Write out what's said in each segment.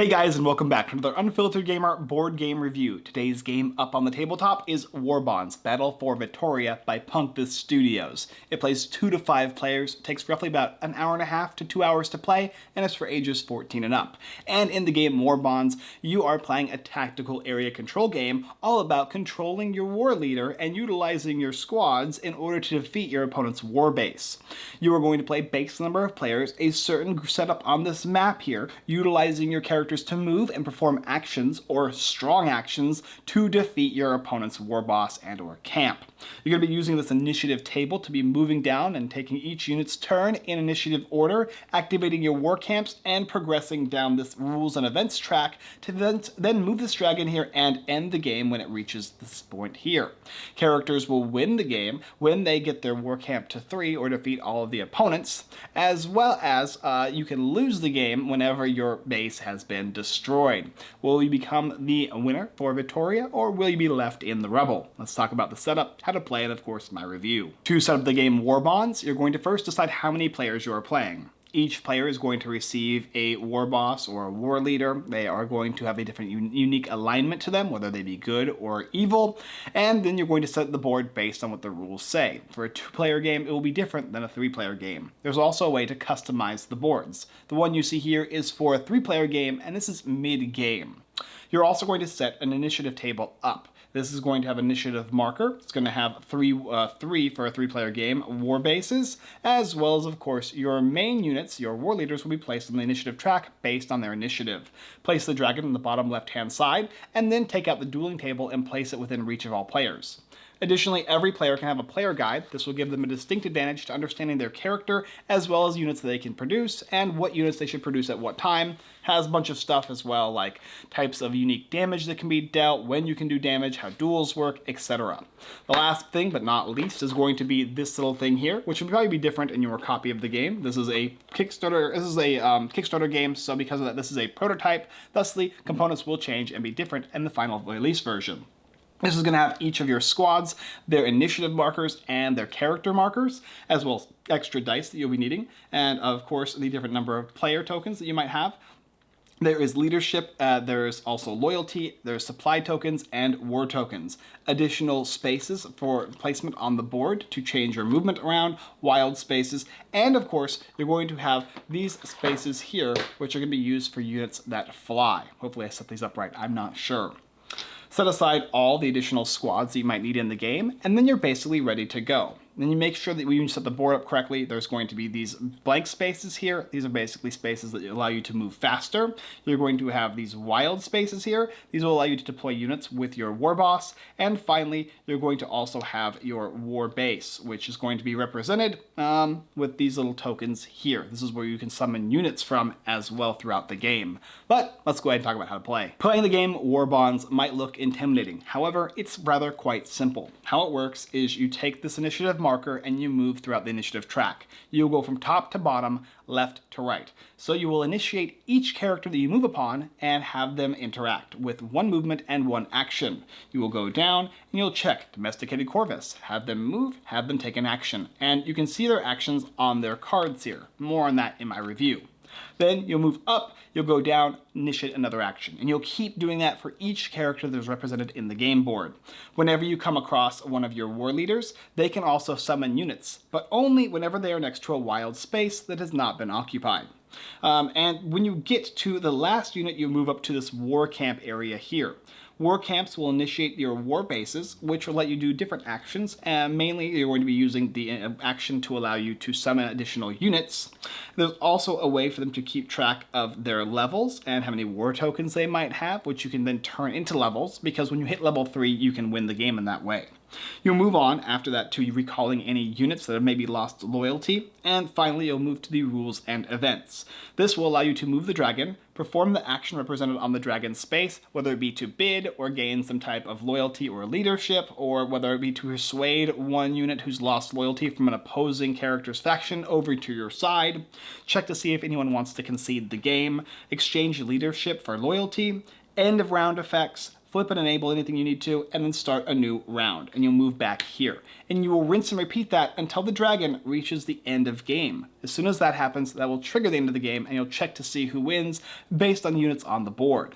Hey guys and welcome back to another Unfiltered Gamer board game review. Today's game up on the tabletop is War Bonds Battle for Victoria by Punkthus Studios. It plays 2 to 5 players, takes roughly about an hour and a half to 2 hours to play, and it's for ages 14 and up. And in the game War Bonds, you are playing a tactical area control game all about controlling your war leader and utilizing your squads in order to defeat your opponent's war base. You are going to play based number of players, a certain setup on this map here, utilizing your character characters to move and perform actions or strong actions to defeat your opponent's war boss and or camp. You're going to be using this initiative table to be moving down and taking each unit's turn in initiative order, activating your war camps and progressing down this rules and events track to then, then move this dragon here and end the game when it reaches this point here. Characters will win the game when they get their war camp to three or defeat all of the opponents, as well as uh, you can lose the game whenever your base has been destroyed. Will you become the winner for Victoria or will you be left in the rubble? Let's talk about the setup, how to play, and of course my review. To set up the game War Bonds, you're going to first decide how many players you are playing. Each player is going to receive a war boss or a war leader. They are going to have a different unique alignment to them, whether they be good or evil. And then you're going to set the board based on what the rules say. For a two-player game, it will be different than a three-player game. There's also a way to customize the boards. The one you see here is for a three-player game, and this is mid-game. You're also going to set an initiative table up. This is going to have an initiative marker. It's going to have three, uh, three for a three-player game, war bases, as well as, of course, your main units, your war leaders, will be placed on the initiative track based on their initiative. Place the dragon on the bottom left-hand side, and then take out the dueling table and place it within reach of all players. Additionally, every player can have a player guide. This will give them a distinct advantage to understanding their character, as well as units that they can produce, and what units they should produce at what time. Has a bunch of stuff as well, like types of unique damage that can be dealt, when you can do damage, how duels work, etc. The last thing, but not least, is going to be this little thing here, which will probably be different in your copy of the game. This is a Kickstarter, this is a um, Kickstarter game, so because of that, this is a prototype. Thusly, components will change and be different in the final release version. This is going to have each of your squads, their initiative markers, and their character markers, as well as extra dice that you'll be needing, and of course the different number of player tokens that you might have. There is leadership, uh, there's also loyalty, there's supply tokens, and war tokens. Additional spaces for placement on the board to change your movement around, wild spaces, and of course, you're going to have these spaces here, which are going to be used for units that fly. Hopefully I set these up right, I'm not sure. Set aside all the additional squads that you might need in the game, and then you're basically ready to go. Then you make sure that when you set the board up correctly, there's going to be these blank spaces here. These are basically spaces that allow you to move faster. You're going to have these wild spaces here. These will allow you to deploy units with your war boss. And finally, you're going to also have your war base, which is going to be represented um, with these little tokens here. This is where you can summon units from as well throughout the game. But let's go ahead and talk about how to play. Playing the game War Bonds might look intimidating. However, it's rather quite simple. How it works is you take this initiative marker and you move throughout the initiative track. You'll go from top to bottom, left to right. So you will initiate each character that you move upon and have them interact with one movement and one action. You will go down and you'll check Domesticated Corvus, have them move, have them take an action. And you can see their actions on their cards here. More on that in my review. Then you'll move up, you'll go down, initiate another action. And you'll keep doing that for each character that is represented in the game board. Whenever you come across one of your war leaders, they can also summon units, but only whenever they are next to a wild space that has not been occupied. Um, and when you get to the last unit, you move up to this war camp area here. War camps will initiate your war bases, which will let you do different actions, and mainly you're going to be using the uh, action to allow you to summon additional units. There's also a way for them to keep track of their levels and how many war tokens they might have, which you can then turn into levels, because when you hit level 3, you can win the game in that way. You'll move on after that to recalling any units that have maybe lost loyalty, and finally you'll move to the rules and events. This will allow you to move the dragon, perform the action represented on the dragon's space, whether it be to bid or gain some type of loyalty or leadership, or whether it be to persuade one unit who's lost loyalty from an opposing character's faction over to your side, check to see if anyone wants to concede the game, exchange leadership for loyalty, end of round effects, flip and enable anything you need to, and then start a new round, and you'll move back here. And you will rinse and repeat that until the dragon reaches the end of game. As soon as that happens, that will trigger the end of the game, and you'll check to see who wins based on the units on the board.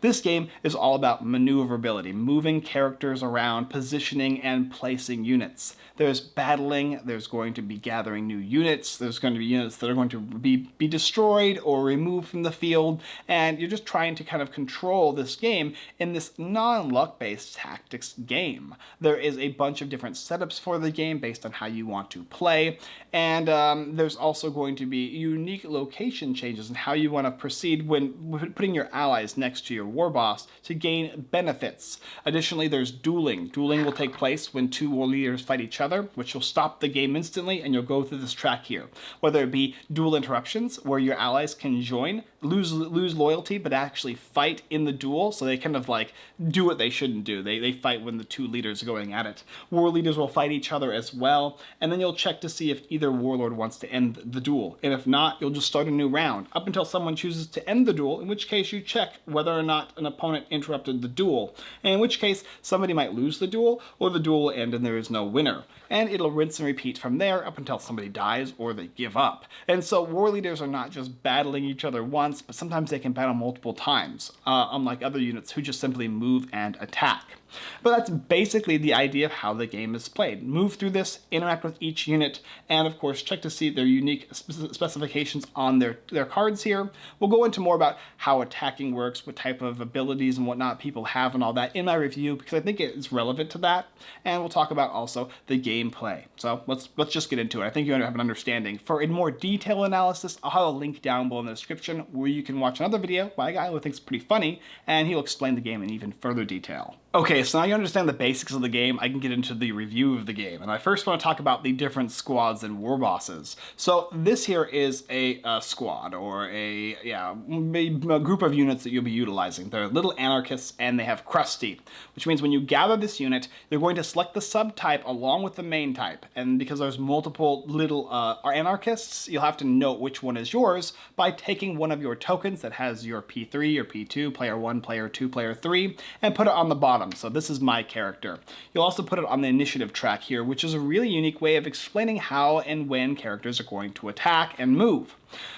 This game is all about maneuverability, moving characters around, positioning and placing units. There's battling, there's going to be gathering new units, there's going to be units that are going to be, be destroyed or removed from the field, and you're just trying to kind of control this game in this non-luck based tactics game. There is a bunch of different setups for the game based on how you want to play, and um, there's also going to be unique location changes and how you want to proceed when putting your allies next to your war boss to gain benefits. Additionally, there's dueling. Dueling will take place when two war leaders fight each other, which will stop the game instantly, and you'll go through this track here. Whether it be duel interruptions, where your allies can join, lose lose loyalty, but actually fight in the duel, so they kind of like do what they shouldn't do. They, they fight when the two leaders are going at it. War leaders will fight each other as well, and then you'll check to see if either warlord wants to end the duel. And if not, you'll just start a new round, up until someone chooses to end the duel, in which case you check whether or not an opponent interrupted the duel, in which case somebody might lose the duel, or the duel will end and there is no winner. And it'll rinse and repeat from there up until somebody dies or they give up. And so war leaders are not just battling each other once, but sometimes they can battle multiple times, uh, unlike other units who just simply move and attack. But that's basically the idea of how the game is played. Move through this, interact with each unit, and of course check to see their unique specifications on their, their cards here. We'll go into more about how attacking works, what type of abilities and whatnot people have and all that in my review because I think it's relevant to that. And we'll talk about also the gameplay. So let's, let's just get into it. I think you have an understanding. For a more detailed analysis, I'll have a link down below in the description where you can watch another video by a guy who thinks pretty funny, and he'll explain the game in even further detail. Okay, so now you understand the basics of the game, I can get into the review of the game. And I first want to talk about the different squads and war bosses. So this here is a, a squad, or a, yeah, a group of units that you'll be utilizing. They're little anarchists, and they have Krusty, which means when you gather this unit, you're going to select the subtype along with the main type. And because there's multiple little uh, anarchists, you'll have to note which one is yours by taking one of your tokens that has your P3 your P2, player 1, player 2, player 3, and put it on the bottom bottom. So this is my character. You'll also put it on the initiative track here, which is a really unique way of explaining how and when characters are going to attack and move.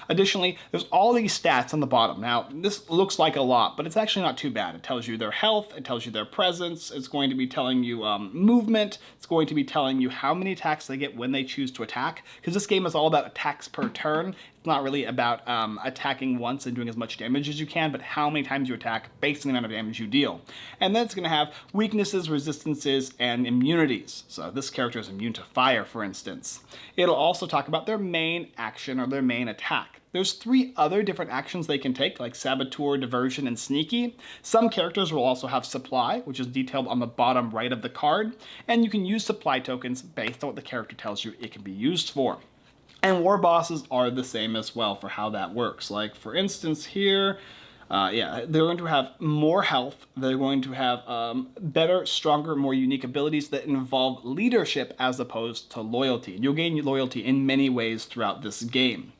Additionally, there's all these stats on the bottom. Now, this looks like a lot, but it's actually not too bad. It tells you their health, it tells you their presence, it's going to be telling you um, movement, it's going to be telling you how many attacks they get when they choose to attack, because this game is all about attacks per turn. It's not really about um, attacking once and doing as much damage as you can, but how many times you attack based on the amount of damage you deal. And then it's going to have weaknesses, resistances, and immunities. So this character is immune to fire, for instance. It'll also talk about their main action or their main attack attack. There's three other different actions they can take, like Saboteur, Diversion, and Sneaky. Some characters will also have Supply, which is detailed on the bottom right of the card, and you can use supply tokens based on what the character tells you it can be used for. And war bosses are the same as well for how that works. Like, for instance, here, uh, yeah, they're going to have more health. They're going to have um, better, stronger, more unique abilities that involve leadership as opposed to loyalty. You'll gain loyalty in many ways throughout this game.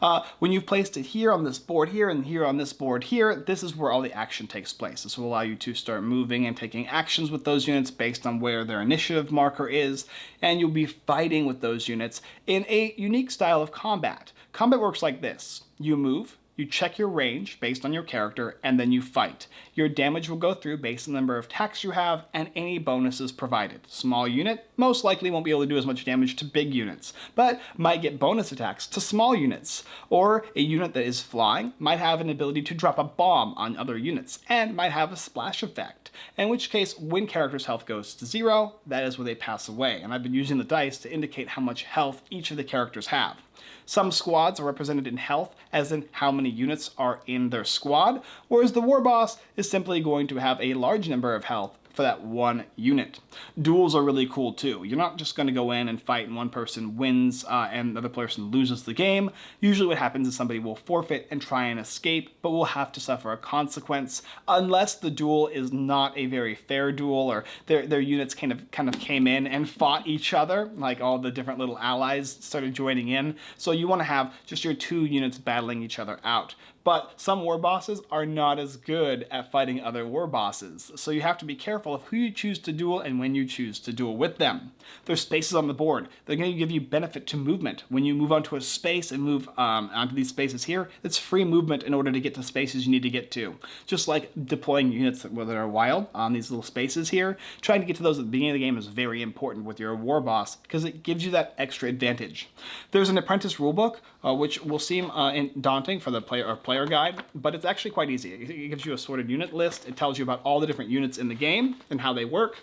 Uh, when you've placed it here on this board here and here on this board here, this is where all the action takes place. This will allow you to start moving and taking actions with those units based on where their initiative marker is, and you'll be fighting with those units in a unique style of combat. Combat works like this. You move, you check your range based on your character, and then you fight. Your damage will go through based on the number of attacks you have and any bonuses provided. Small unit most likely won't be able to do as much damage to big units, but might get bonus attacks to small units. Or a unit that is flying might have an ability to drop a bomb on other units, and might have a splash effect. In which case, when character's health goes to zero, that is where they pass away, and I've been using the dice to indicate how much health each of the characters have. Some squads are represented in health, as in how many units are in their squad, whereas the war boss is simply going to have a large number of health for that one unit. Duels are really cool too. You're not just going to go in and fight and one person wins uh, and the other person loses the game. Usually what happens is somebody will forfeit and try and escape, but will have to suffer a consequence unless the duel is not a very fair duel or their, their units kind of, kind of came in and fought each other, like all the different little allies started joining in. So you want to have just your two units battling each other out. But some war bosses are not as good at fighting other war bosses, so you have to be careful of who you choose to duel and when you choose to duel with them. There's spaces on the board. They're going to give you benefit to movement. When you move onto a space and move um, onto these spaces here, it's free movement in order to get to spaces you need to get to. Just like deploying units that, are wild on these little spaces here, trying to get to those at the beginning of the game is very important with your war boss because it gives you that extra advantage. There's an apprentice rulebook, uh, which will seem uh, daunting for the player or player guide, but it's actually quite easy. It gives you a sorted unit list. It tells you about all the different units in the game and how they work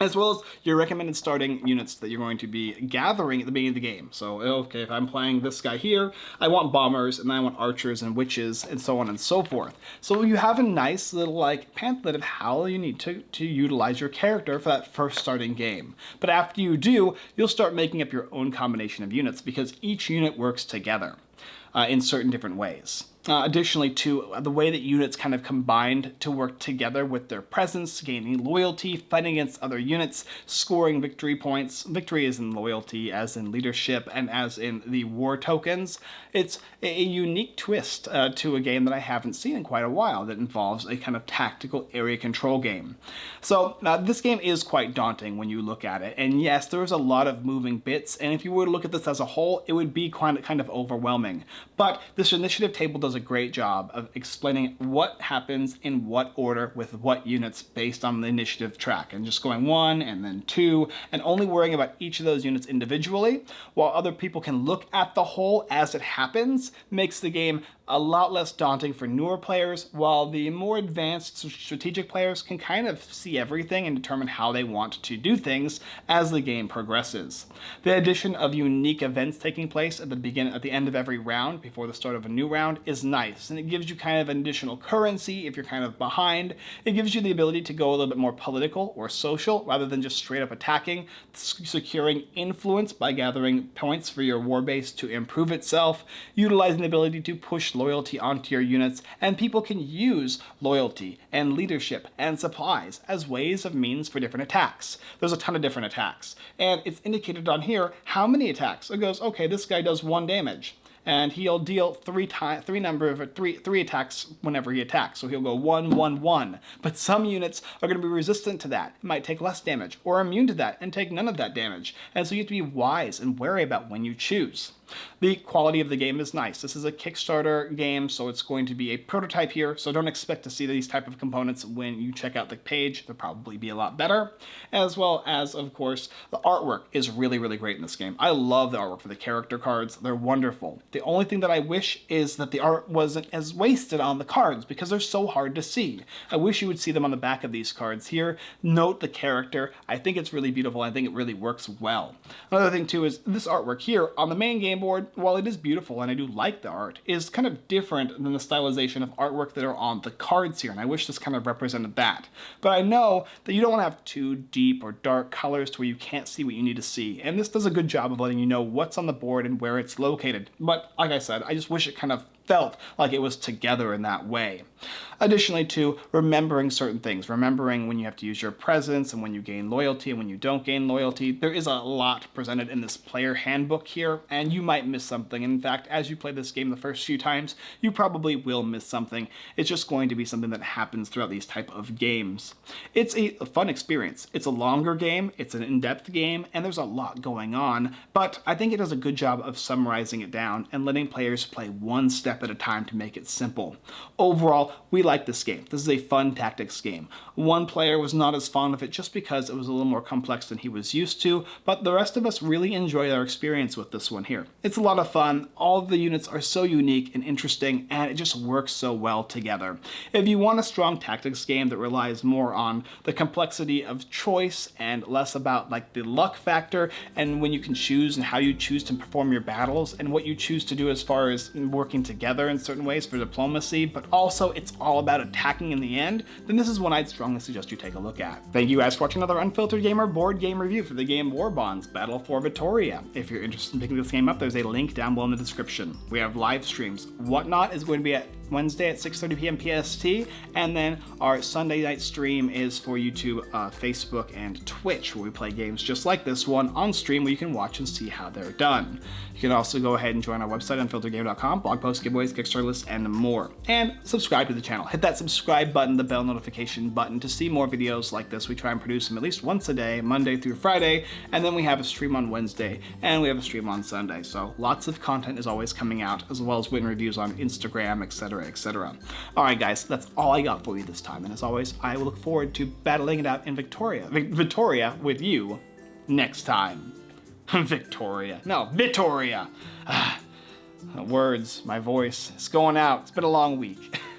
as well as your recommended starting units that you're going to be gathering at the beginning of the game. So, okay, if I'm playing this guy here, I want bombers, and then I want archers and witches, and so on and so forth. So you have a nice little like pamphlet of how you need to, to utilize your character for that first starting game. But after you do, you'll start making up your own combination of units because each unit works together uh, in certain different ways. Uh, additionally, to the way that units kind of combined to work together with their presence, gaining loyalty, fighting against other units, scoring victory points. Victory is in loyalty, as in leadership, and as in the war tokens. It's a unique twist uh, to a game that I haven't seen in quite a while that involves a kind of tactical area control game. So uh, this game is quite daunting when you look at it, and yes, there's a lot of moving bits, and if you were to look at this as a whole, it would be quite, kind of overwhelming. But this initiative table does does a great job of explaining what happens in what order with what units based on the initiative track and just going one and then two and only worrying about each of those units individually while other people can look at the whole as it happens makes the game a lot less daunting for newer players, while the more advanced strategic players can kind of see everything and determine how they want to do things as the game progresses. The addition of unique events taking place at the beginning, at the end of every round before the start of a new round is nice, and it gives you kind of an additional currency if you're kind of behind. It gives you the ability to go a little bit more political or social rather than just straight up attacking, securing influence by gathering points for your war base to improve itself, utilizing the ability to push loyalty onto your units, and people can use loyalty and leadership and supplies as ways of means for different attacks. There's a ton of different attacks, and it's indicated on here how many attacks. It goes, okay, this guy does one damage and he'll deal three time three number of three three attacks whenever he attacks. So he'll go one one one. But some units are going to be resistant to that. Might take less damage, or immune to that and take none of that damage. And so you have to be wise and wary about when you choose. The quality of the game is nice. This is a Kickstarter game, so it's going to be a prototype here, so don't expect to see these type of components when you check out the page. They'll probably be a lot better. As well as, of course, the artwork is really, really great in this game. I love the artwork for the character cards. They're wonderful. The only thing that I wish is that the art wasn't as wasted on the cards because they're so hard to see. I wish you would see them on the back of these cards here. Note the character. I think it's really beautiful. I think it really works well. Another thing too is this artwork here on the main game board, while it is beautiful and I do like the art, is kind of different than the stylization of artwork that are on the cards here, and I wish this kind of represented that. But I know that you don't want to have too deep or dark colors to where you can't see what you need to see, and this does a good job of letting you know what's on the board and where it's located. But like I said, I just wish it kind of felt like it was together in that way. Additionally to remembering certain things, remembering when you have to use your presence and when you gain loyalty and when you don't gain loyalty. There is a lot presented in this player handbook here, and you might miss something. In fact, as you play this game the first few times, you probably will miss something. It's just going to be something that happens throughout these type of games. It's a fun experience. It's a longer game, it's an in-depth game, and there's a lot going on, but I think it does a good job of summarizing it down and letting players play one step at a time to make it simple. Overall, we like this game. This is a fun tactics game. One player was not as fond of it just because it was a little more complex than he was used to, but the rest of us really enjoyed our experience with this one here. It's a lot of fun. All the units are so unique and interesting, and it just works so well together. If you want a strong tactics game that relies more on the complexity of choice and less about like the luck factor and when you can choose and how you choose to perform your battles and what you choose to do as far as working together in certain ways for diplomacy, but also it's all about attacking in the end, then this is one I'd strongly suggest you take a look at. Thank you guys for watching another Unfiltered Gamer board game review for the game War Bonds Battle for Victoria. If you're interested in picking this game up, there's a link down below in the description. We have live streams. Whatnot is going to be at Wednesday at 6.30 p.m. PST, and then our Sunday night stream is for YouTube, uh, Facebook, and Twitch, where we play games just like this one on stream where you can watch and see how they're done. You can also go ahead and join our website, unfilteredgamer.com, blog posts, giveaways, Kickstarter lists, and more. And subscribe to the channel. Hit that subscribe button, the bell notification button to see more videos like this. We try and produce them at least once a day, Monday through Friday, and then we have a stream on Wednesday, and we have a stream on Sunday. So lots of content is always coming out, as well as written reviews on Instagram, etc., etc. All right, guys, that's all I got for you this time. And as always, I will look forward to battling it out in Victoria, Victoria with you next time. Victoria. No, Victoria. Ah, words, my voice, it's going out. It's been a long week.